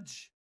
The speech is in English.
judge.